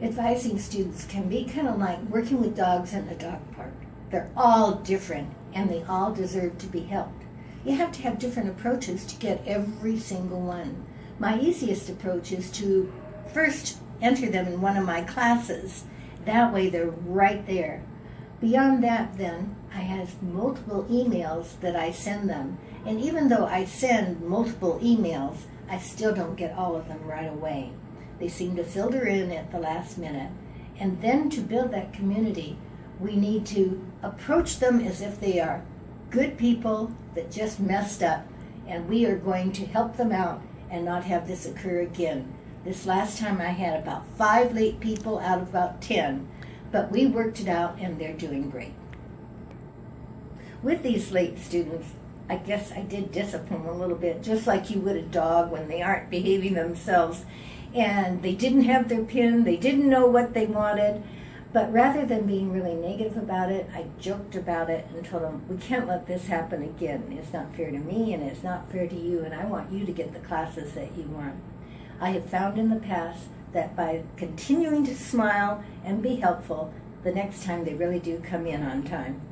advising students can be kind of like working with dogs in a dog park. They're all different and they all deserve to be helped. You have to have different approaches to get every single one. My easiest approach is to first enter them in one of my classes. That way they're right there. Beyond that, then, I have multiple emails that I send them. And even though I send multiple emails, I still don't get all of them right away. They seem to filter in at the last minute. And then to build that community, we need to approach them as if they are good people that just messed up, and we are going to help them out and not have this occur again. This last time I had about five late people out of about 10, but we worked it out and they're doing great. With these late students, I guess I did discipline a little bit, just like you would a dog when they aren't behaving themselves. And they didn't have their pin, they didn't know what they wanted. But rather than being really negative about it, I joked about it and told them, we can't let this happen again. It's not fair to me and it's not fair to you, and I want you to get the classes that you want. I have found in the past that by continuing to smile and be helpful, the next time they really do come in on time.